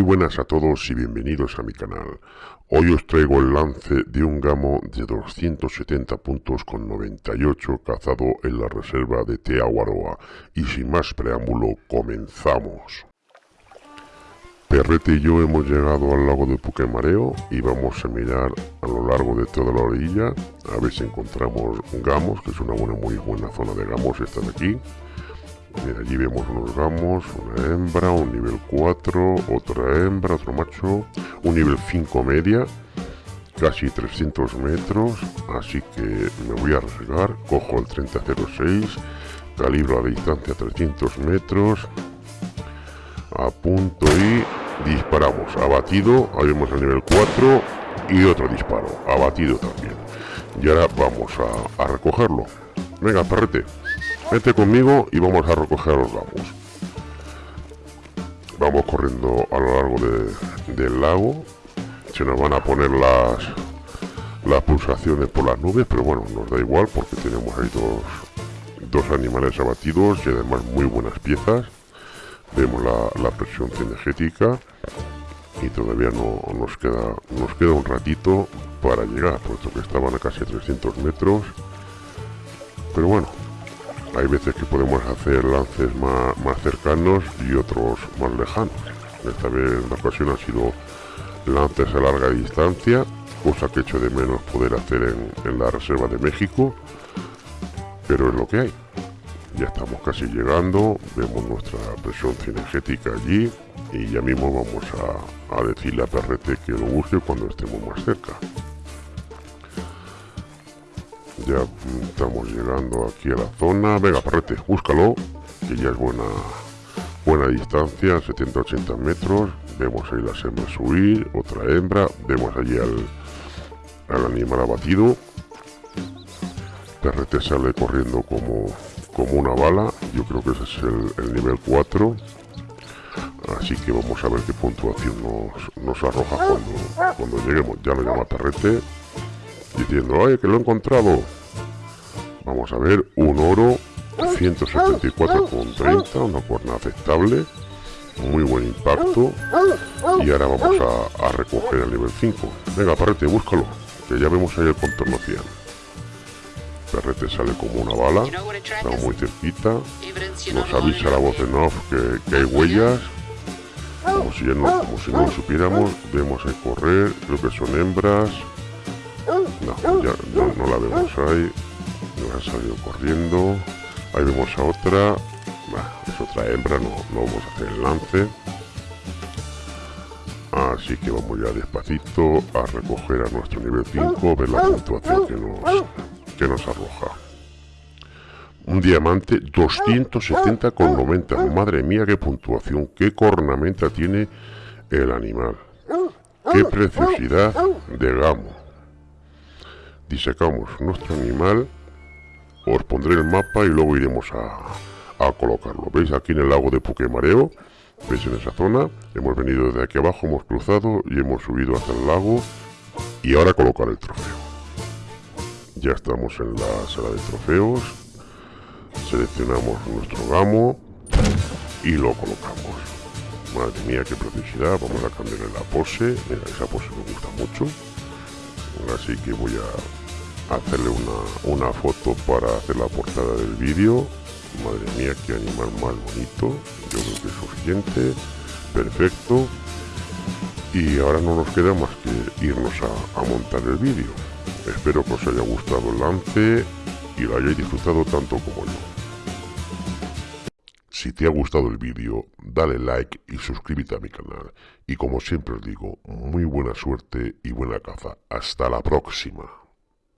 buenas a todos y bienvenidos a mi canal. Hoy os traigo el lance de un gamo de 270 puntos con 98 cazado en la reserva de Teahuaroa. Y sin más preámbulo, comenzamos. Perrete y yo hemos llegado al lago de Puquemareo y vamos a mirar a lo largo de toda la orilla a ver si encontramos gamos, que es una buena, muy buena zona de gamos esta de aquí. Allí vemos unos gamos, una hembra, un nivel 4, otra hembra, otro macho, un nivel 5 media, casi 300 metros, así que me voy a arriesgar, cojo el 3006, calibro a distancia 300 metros, apunto y disparamos, abatido, ahí vemos el nivel 4 y otro disparo, abatido también. Y ahora vamos a, a recogerlo. Venga, perrete. Vete conmigo y vamos a recoger los gamos. Vamos corriendo a lo largo del lago. Se nos van a poner las, las pulsaciones por las nubes, pero bueno, nos da igual porque tenemos ahí dos, dos animales abatidos y además muy buenas piezas. Vemos la, presión cinegética y todavía no nos queda, nos queda un ratito para llegar, puesto que estaban a casi 300 metros. Pero bueno, hay veces que podemos hacer lances más, cercanos y otros más lejanos. Esta vez en la ocasión han sido lances a larga distancia, cosa que echo de menos poder hacer en, la Reserva de México, pero es lo que hay. Ya estamos casi llegando, vemos nuestra presión cinegética allí y ya mismo vamos a, a decirle a Perrete que lo busque cuando estemos más cerca ya estamos llegando aquí a la zona. Venga parrete búscalo que ya es buena buena distancia 70-80 metros. Vemos ahí las hembras subir otra hembra. Vemos allí al, al animal abatido. Perrete sale corriendo como como una bala. Yo creo que ese es el, nivel 4 así que vamos a ver qué puntuación nos, nos arroja cuando, cuando lleguemos. Ya lo llama perrete diciendo, ay, que lo he encontrado. Vamos a ver, un oro 174,30, una cuerna aceptable, muy buen impacto. Y ahora vamos a, recoger el nivel 5. Venga, Perrete, búscalo, que ya vemos ahí el contorno 100. Perrete sale como una bala, estamos muy cerquita. Nos avisa la voz en off que, hay huellas. Como si, no, como si no lo supiéramos, vemos ahí correr, creo que son hembras, no, ya no, la vemos ahí. Nos ha salido corriendo. Ahí vemos a otra. es otra hembra, no, no vamos a hacer el lance. Así que vamos ya despacito a recoger a nuestro nivel 5, ver la puntuación que nos, que nos arroja. Un diamante 270,90. Madre mía, qué puntuación, qué cornamenta tiene el animal. Qué preciosidad de gamo disecamos nuestro animal os pondré el mapa y luego iremos a, colocarlo. Veis aquí en el lago de Puquemareo veis en esa zona hemos venido desde aquí abajo hemos cruzado y hemos subido hasta el lago y ahora colocar el trofeo. Ya estamos en la sala de trofeos seleccionamos nuestro gamo y lo colocamos. Madre mía qué preciosidad vamos a cambiarle la pose. Mira esa pose me gusta mucho. Así que voy a hacerle una, una foto para hacer la portada del vídeo madre mía qué animal más bonito yo creo que es suficiente perfecto y ahora no nos queda más que irnos a, a montar el vídeo espero que os haya gustado el lance y lo hayáis disfrutado tanto como yo si te ha gustado el vídeo, dale like y suscríbete a mi canal. Y como siempre os digo, muy buena suerte y buena caza. Hasta la próxima.